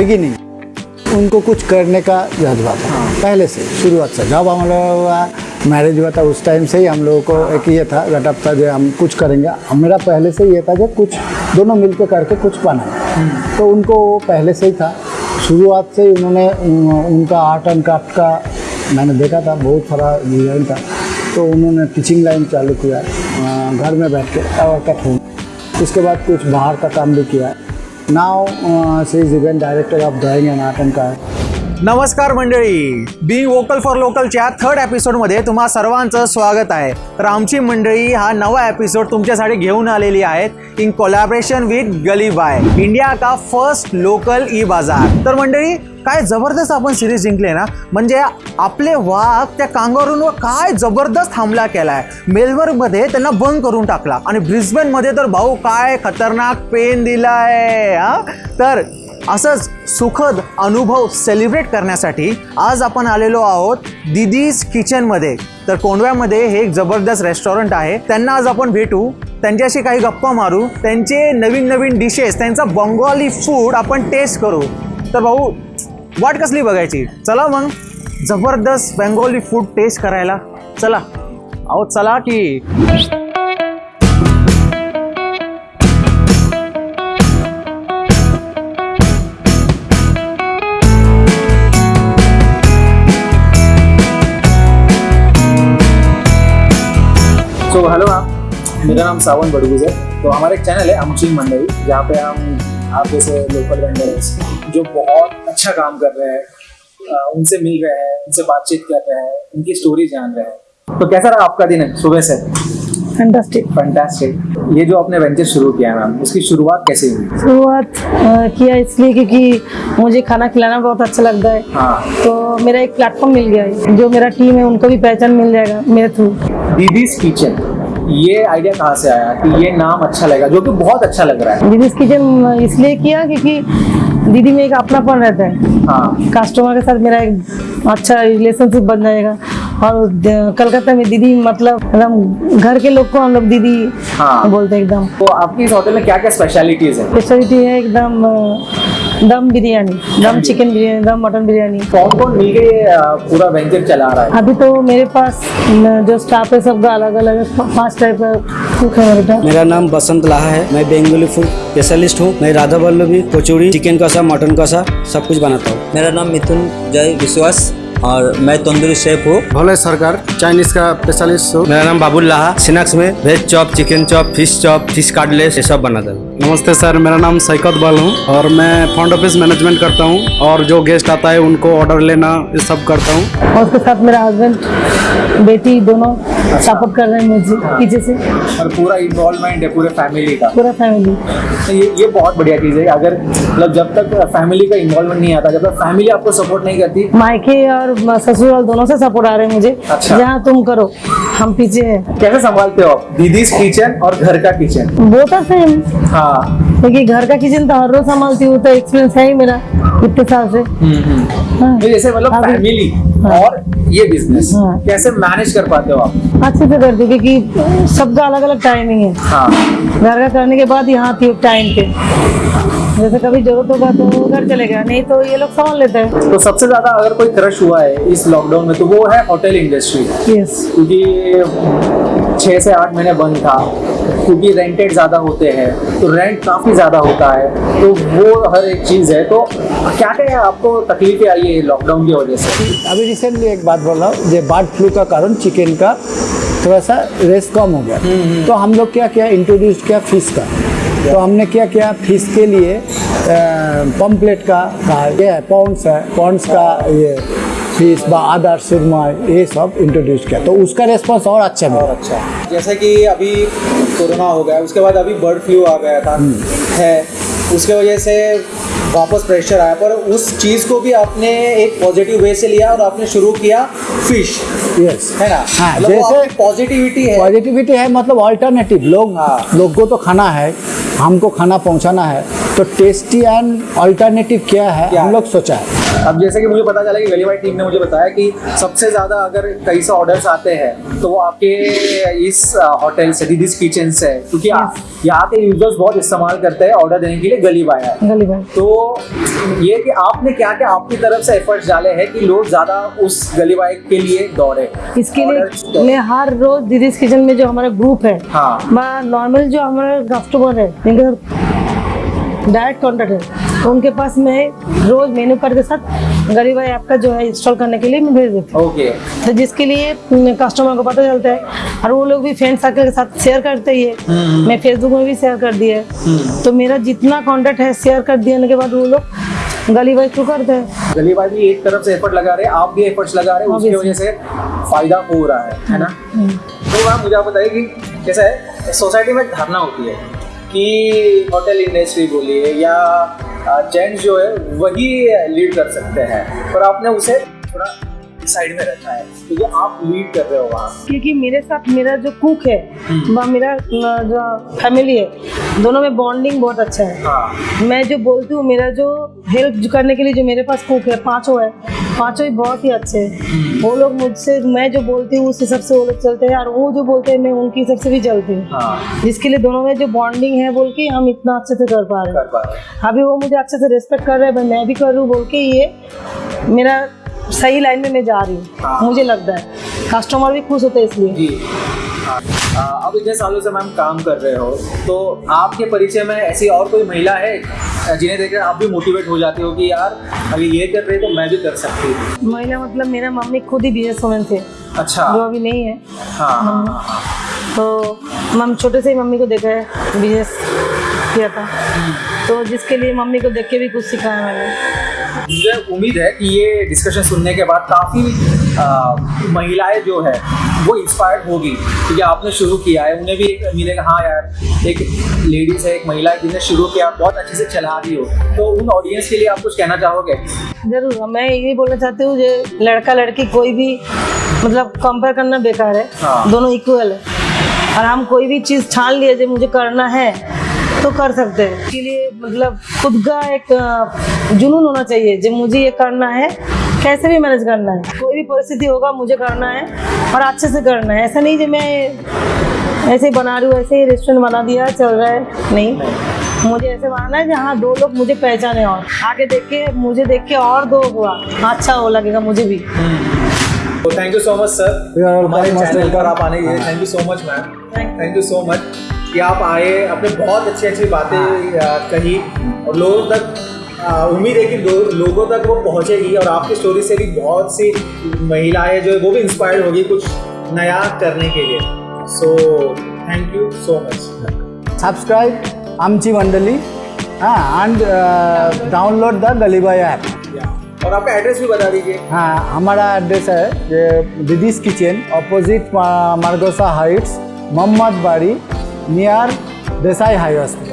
Beginning उनको कुछ करने का जज्बा था। पहले से शुरुआत से। जब हम लोगों मैरिज हुआ था उस टाइम से ही हम लोगों को एक ये था गटअप था जो हम कुछ करेंगे। मेरा पहले से ये था कि कुछ दोनों मिलकर करके कुछ बनाए तो उनको वो पहले से ही था। शुरुआत से ही उन्होंने उनका आर्ट एंड क्राफ्ट का मैंने देखा था बहुत सारा डिज़ाइन था। तो उन्होंने टीचिंग लाइन चालू किया घर में बैठ के और उसके बाद कुछ बाहर का काम भी किया। Now she is event director of drawing and art and craft नमस्कार मंडळी. बी वोकल फॉर लोकलच्या थर्ड एपिसोडमध्ये तुम्हा सर्वांचं स्वागत आहे. तर आमची मंडळी हा नवा एपिसोड तुमच्यासाठी घेऊन आलेली आहेत in collaboration with Gali Bai India का फर्स्ट लोकल ई बाजार तर मंडळी काय जबरदस्त आपण सिरीज जिंकले ना? म्हणजे आपले वाघ त्या कांगारूंवर काय जबरदस्त हमला केलाय. मेलबर्नमध्ये त्यांना बंद करून टाकला. आणि ब्रिस्बेनमध्ये तर भाऊ काय खतरनाक पेन दिलाय हा? तर असंच सुखद अनुभव सेलिब्रेट करण्यासाठी आज आपण आलेलो आहोत दिदीज किचनमध्ये तर कोंडव्यामध्ये हे एक जबरदस्त रेस्टॉरंट आहे. त्यांना आज आपण भेटू. त्यांच्याशी काही गप्पा मारू. त्यांचे नवीन नवीन डिशेस त्यांचा बंगाली फूड आपण टेस्ट करू. तर भाऊ वाट कसली बघायची? चला मग. जबरदस्त बेंगोली फूड टेस्ट करायला. चला. अहो चला की. हेलो मैम मेरा नाम सावन बड़गुज है। तो हमारा एक चैनल है अमची मंडई। जहाँ पे हम आप जैसे लोकल वेंडर्स जो बहुत अच्छा काम कर रहे हैं उनसे मिल रहे हैं उनसे बातचीत कर रहे हैं उनकी स्टोरी जान रहे हैं। तो कैसा रहा आपका दिन सुबह से? फैंटास्टिक फैंटास्टिक ये जो आपने वेंचर शुरू किया मैम उसकी शुरुआत कैसे हुई? शुरुआत किया इसलिए क्योंकि मुझे खाना खिलाना बहुत अच्छा लगता है। हाँ। तो मेरा एक प्लेटफॉर्म मिल गया है। जो मेरा टीम है उनको भी पहचान मिल जाएगा मेरे थ्रू दीदीज किचन ये आइडिया कहाँ से आया कि ये नाम अच्छा लगेगा जो कि बहुत अच्छा लग रहा है। दीदीज किचन इसलिए किया क्योंकि दीदी में एक अपनापन रहता है। हाँ। कस्टमर के साथ मेरा एक अच्छा रिलेशनशिप बन जाएगा। और कलकत्ता में दीदी मतलब एकदम घर के लोग को हम लोग दीदी हाँ। बोलते हैं एकदम। तो आपकी इस होटल में क्या क्या स्पेशलिटीज है? स्पेशलिटी है एकदम दम बिरयानी दम चिकन बिरयानी दम मटन बिरयानी। कौन कौन मिलके ये पूरा वेंचर चला रहा है? अभी तो मेरे पास जो स्टाफ है सबका अलग अलग फास्ट टाइप का कुक है मेरे पास। मेरा नाम बसंत लाहा है मैं बेंगोली फ़ूड स्पेशलिस्ट हूँ मैं राधा वल्लभी कचौड़ी चिकन कसा मटन कसा सब कुछ बनाता हूँ। मेरा नाम मिथुन जय विश्वास। और मैं तंदूरी शेफ हूँ। भोले सरकार चाइनीज़ का स्पेशलिस्ट हूँ। मेरा नाम बाबुल लाहा सिनाक्स में veg chop chicken chop fish chop fish cardless ये सब बनाता हूँ। नमस्ते सर मेरा नाम सैकत बल हूँ और मैं फ्रंट ऑफ़िस मैनेजमेंट करता हूँ और जो गेस्ट आता है उनको ऑर्डर लेना ये सब करता हूँ। और उसके साथ मेरा हस्बैंड बेटी दोनों सपोर्ट कर रहे हैं मुझे पीछे से। और पूरा इन्वॉल्वमेंट है पूरे फैमिली का। पूरा फैमिली तो ये ये बहुत बढ़िया चीज़ है। अगर मतलब जब तक फैमिली का इन्वॉल्वमेंट नहीं आता जब तक फैमिली आपको सपोर्ट नहीं करती मायके और ससुराल दोनों से सपोर्ट आ रहे हैं मुझे। अच्छा। जहाँ तुम करो हम पीछे हैं। कैसे संभालते हो दीदीज किचन और घर का किचन वो तो सेम हाँ। क्योंकि घर का किचन तो हर रोज संभालती हूँ तो एक्सपीरियंस है ही मेरा इतने साल से। हाँ। तो जैसे मतलब फैमिली हाँ। और ये बिज़नेस हाँ। कैसे मैनेज कर पाते हो आप? अच्छे से करती हूँ क्योंकि सबका अलग अलग टाइमिंग है। हाँ। घर का करने के बाद यहाँ थी टाइम पे। जैसे कभी ज़रूरत होगा तो घर चले गया नहीं तो ये लोग संभाल लेते हैं। तो सबसे ज़्यादा अगर कोई क्रश हुआ है इस लॉकडाउन में तो वो है होटल इंडस्ट्री यस क्योंकि छः से आठ महीने बंद था क्योंकि रेंटेड ज़्यादा होते हैं तो रेंट काफ़ी ज़्यादा होता है तो वो हर एक चीज़ है। तो क्या क्या आपको तकलीफें आई है लॉकडाउन की वजह से? अभी रिसेंटली एक बात बोल रहा हूँ ये बर्ड फ्लू का कारण चिकन का थोड़ा सा रेस कम हो गया। तो हम लोग क्या किया इंट्रोड्यूस किया फ़िश का। तो हमने क्या किया? फ़िश के लिए पम्पलेट का का ये है पॉन्ड्स है पॉन्ड्स का ये फ़िश व अदर सुरमा ये सब इंट्रोड्यूस किया। तो उसका रेस्पॉन्स और अच्छा मिला। अच्छा। जैसे कि अभी कोरोना हो गया उसके बाद अभी बर्ड फ्लू आ गया था है। उसके वजह से वापस प्रेशर आया पर उस चीज़ को भी आपने एक पॉजिटिव वे से लिया और आपने शुरू किया फ़िश यस है ना? हाँ, मतलब जैसे- पॉजिटिविटी है। पॉजिटिविटी है मतलब ऑल्टरनेटिव लोग हाँ। लोग को तो खाना है हमको खाना पहुंचाना है तो टेस्टी एंड अल्टरनेटिव क्या है? क्या हम लोग सोचा है। अब जैसे कि मुझे पता चला कि गली भाई टीम ने मुझे बताया कि सबसे ज़्यादा अगर कई से ऑर्डर्स आते हैं तो वो आपके इस होटल से दीदीज किचन से। क्योंकि यहाँ के यूज़र्स बहुत इस्तेमाल करते हैं ऑर्डर देने के लिए गली बाय गली भाई तो ये कि आपने क्या क्या आपकी तरफ़ से एफर्ट्स डाले हैं कि लोग ज़्यादा उस गली भाई के लिए दौड़े? इसके लिए मैं हर रोज दीदीज किचन में जो हमारा ग्रुप है हाँ। नॉर्मल जो हमारे कस्टमर है डायरेक्ट कॉन्टेक्ट है। तो उनके पास मैं रोज मेनू कार्ड के साथ गरीब भाई आपका जो है इंस्टॉल करने के लिए मैं भेज देती हूँ। ओके। तो जिसके लिए कस्टमर को पता चलता है। और वो लोग भी फ्रेंड सर्कल के साथ शेयर करते ही है। मैं फेसबुक में भी शेयर कर दिया है। तो मेरा जितना कॉन्टेक्ट है शेयर कर देने के बाद वो लोग गली भाई थ्रू करते हैं? गली भाई भी एक तरफ़ से एफर्ट लगा रहे हैं आप भी एफर्ट्स लगा रहे हैं उसकी वजह से फ़ायदा हो रहा है है ना? तो मैम मुझे आप बताइए कि कैसा है सोसाइटी में धारणा होती है कि होटल इंडस्ट्री बोलिए या जेंट्स जो है वही लीड कर सकते हैं। पर आपने उसे थोड़ा साइड में रखा है। क्योंकि आप लीड कर रहे हो वहाँ। क्योंकि मेरे साथ मेरा जो कुक है व मेरा जो फैमिली है दोनों में बॉन्डिंग बहुत अच्छा है। हाँ। मैं जो बोलती हूँ मेरा जो हेल्प करने के लिए जो मेरे पास कुक है पाँचों है पाँचों ही बहुत ही अच्छे हैं। वो लोग मुझसे मैं जो बोलती हूँ उस हिसाब से वो लोग चलते हैं और वो जो बोलते हैं मैं उनके हिसाब से भी चलती हूँ। हाँ। जिसके लिए दोनों में जो बॉन्डिंग है बोल के हम इतना अच्छे से कर पा रहे हैं। कर पा रहे हैं। अभी वो मुझे अच्छे से रिस्पेक्ट कर रहे हैं मैं भी कर रही हूँ बोल के ये मेरा सही लाइन में मैं जा रही हाँ। हूँ। मुझे लगता है। कस्टमर भी खुश होते हैं इसलिए। जी। हाँ। अब इतने सालों से मैम काम कर रहे हो तो आपके परिचय में ऐसी और कोई महिला है जिन्हें देखकर आप भी मोटिवेट हो जाते हो कि यार अगर ये कर रहे तो मैं भी कर सकती हूँ? महिला मतलब मेरा मम्मी खुद ही बिज़नेस वुमेन थे। अच्छा। जो अभी नहीं है। हाँ। तो मम छोटे से ही मम्मी को देखा है बिज़नेस किया था। तो जिसके लिए मम्मी को देख के भी कुछ सिखाया मैंने। मुझे उम्मीद है कि ये डिस्कशन सुनने के बाद काफ़ी महिलाएँ जो है वो इंस्पायर्ड होगी। क्योंकि आपने शुरू किया है उन्हें भी एक मिलेगा हाँ यार एक लेडीज़ है एक महिला है जिसने शुरू किया बहुत अच्छे से चला रही हो। तो उन ऑडियंस के लिए आप कुछ कहना चाहोगे? ज़रूर मैं यही बोलना चाहती हूँ जो लड़का लड़की कोई भी मतलब कंपेयर करना बेकार है। हाँ। दोनों इक्वल है। और हम कोई भी चीज़ छान लिए जो मुझे करना है तो कर सकते हैं। इसके लिए मतलब खुद का एक जुनून होना चाहिए जो मुझे ये करना है कैसे भी मैनेज करना है। कोई भी परिस्थिति होगा मुझे करना है और अच्छे से करना है। ऐसा नहीं जो मैं ऐसे ही बना रही हूँ ऐसे ही रेस्टोरेंट बना दिया चल रहा है। नहीं। मुझे ऐसे बनाना है जहाँ दो लोग मुझे पहचाने और आगे देख के मुझे देख के और दो हुआ। अच्छा वो लगेगा मुझे भी। तो thank you so much sir हमारे चैनल पर आप आने के लिए। Thank you so much ma'am thank you so much कि आप आए आपने बहुत अच्छी अच्छी बातें कही और लोगों तक उम्मीद है कि लो- लोगों तक वो पहुंचेगी और आपकी स्टोरी से भी बहुत सी महिलाएँ जो है वो भी इंस्पायर्ड होगी कुछ नया करने के लिए। So thank you so much subscribe आमची मंडली हाँ and download the Galibai app और आपका एड्रेस भी बता दीजिए। हाँ हमारा एड्रेस है Didi's kitchen opposite Margosa Heights Mohammad Bari near Desai Highway.